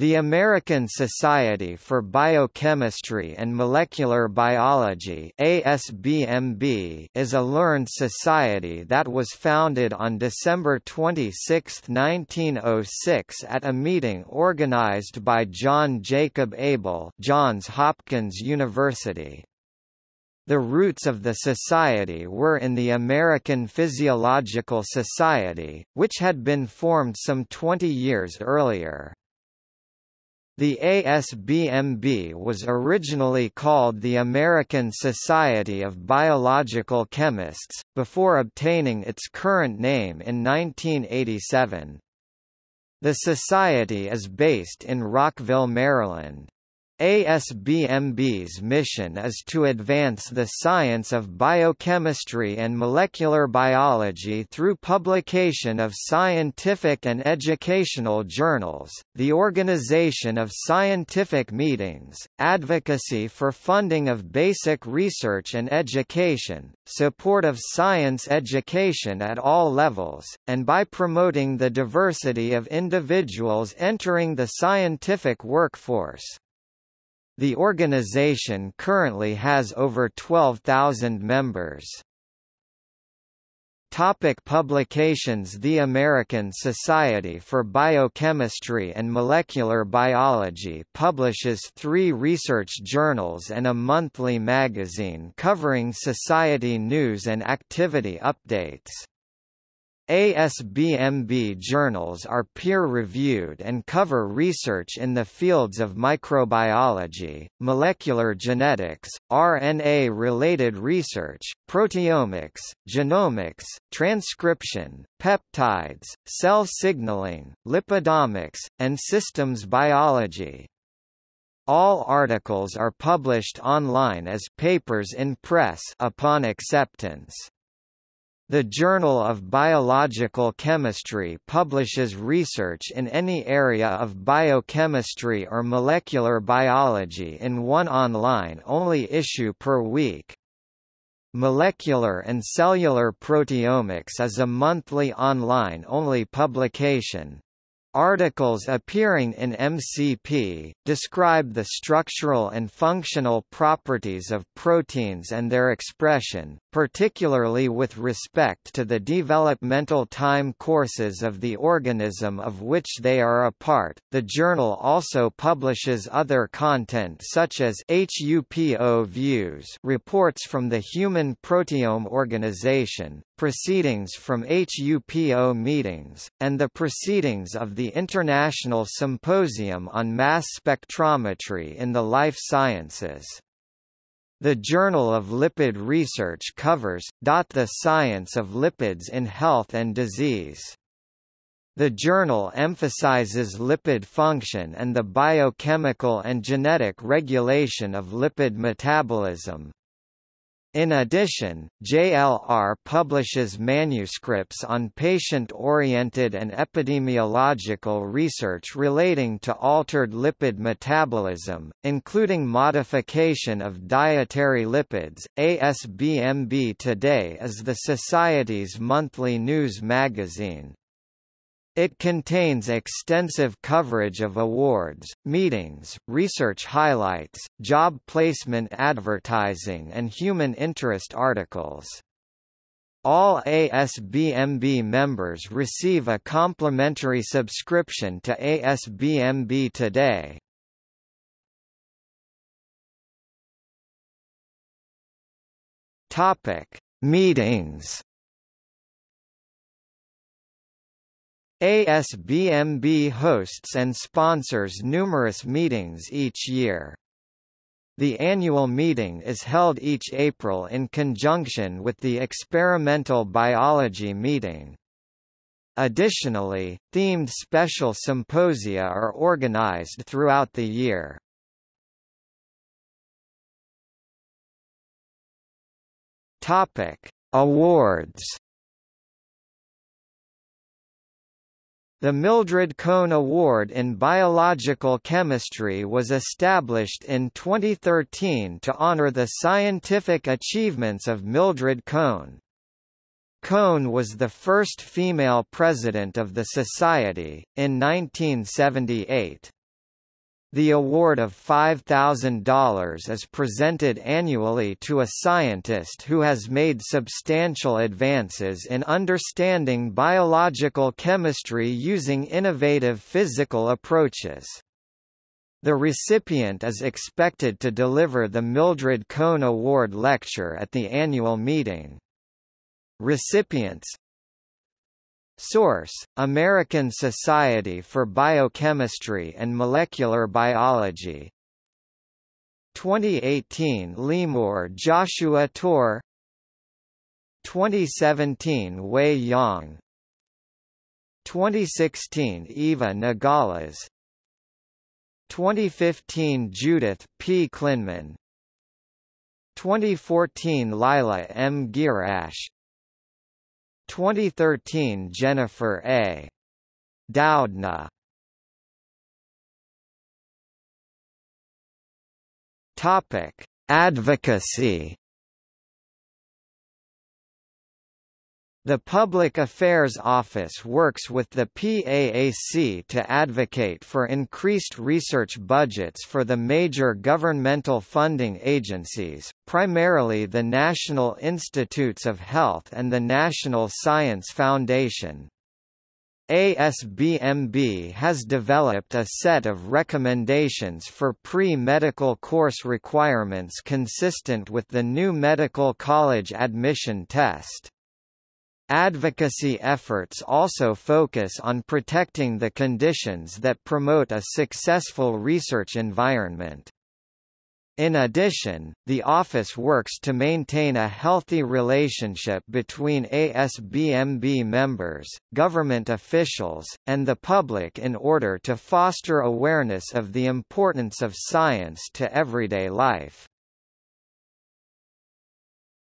The American Society for Biochemistry and Molecular Biology ASBMB is a learned society that was founded on December 26, 1906 at a meeting organized by John Jacob Abel Johns Hopkins University. The roots of the society were in the American Physiological Society, which had been formed some 20 years earlier. The ASBMB was originally called the American Society of Biological Chemists, before obtaining its current name in 1987. The society is based in Rockville, Maryland. ASBMB's mission is to advance the science of biochemistry and molecular biology through publication of scientific and educational journals, the organization of scientific meetings, advocacy for funding of basic research and education, support of science education at all levels, and by promoting the diversity of individuals entering the scientific workforce. The organization currently has over 12,000 members. Topic publications The American Society for Biochemistry and Molecular Biology publishes three research journals and a monthly magazine covering society news and activity updates. ASBMB journals are peer-reviewed and cover research in the fields of microbiology, molecular genetics, RNA-related research, proteomics, genomics, transcription, peptides, cell signaling, lipidomics, and systems biology. All articles are published online as papers in press upon acceptance. The Journal of Biological Chemistry publishes research in any area of biochemistry or molecular biology in one online-only issue per week. Molecular and Cellular Proteomics is a monthly online-only publication, Articles appearing in MCP, describe the structural and functional properties of proteins and their expression, particularly with respect to the developmental time courses of the organism of which they are a part. The journal also publishes other content such as HUPO Views reports from the Human Proteome Organization, proceedings from HUPO meetings, and the proceedings of the International Symposium on Mass Spectrometry in the Life Sciences. The Journal of Lipid Research covers, the science of lipids in health and disease. The journal emphasizes lipid function and the biochemical and genetic regulation of lipid metabolism. In addition, JLR publishes manuscripts on patient-oriented and epidemiological research relating to altered lipid metabolism, including modification of dietary lipids. ASBMB Today is the Society's monthly news magazine. It contains extensive coverage of awards, meetings, research highlights, job placement advertising and human interest articles. All ASBMB members receive a complimentary subscription to ASBMB Today. Topic: Meetings ASBMB hosts and sponsors numerous meetings each year. The annual meeting is held each April in conjunction with the Experimental Biology meeting. Additionally, themed special symposia are organized throughout the year. Topic: Awards The Mildred Cohn Award in Biological Chemistry was established in 2013 to honor the scientific achievements of Mildred Cohn. Cohn was the first female president of the society, in 1978. The award of $5,000 is presented annually to a scientist who has made substantial advances in understanding biological chemistry using innovative physical approaches. The recipient is expected to deliver the Mildred Cohn Award lecture at the annual meeting. Recipients Source: American Society for Biochemistry and Molecular Biology. 2018 Leemor Joshua Tor. 2017 Wei Yang. 2016 Eva Nogales 2015 Judith P. Klinman. 2014 Lila M. Gierasch 2013 Jennifer A. Doudna. Topic: Advocacy The Public Affairs Office works with the PAAC to advocate for increased research budgets for the major governmental funding agencies, primarily the National Institutes of Health and the National Science Foundation. ASBMB has developed a set of recommendations for pre-medical course requirements consistent with the new medical college admission test. Advocacy efforts also focus on protecting the conditions that promote a successful research environment. In addition, the office works to maintain a healthy relationship between ASBMB members, government officials, and the public in order to foster awareness of the importance of science to everyday life.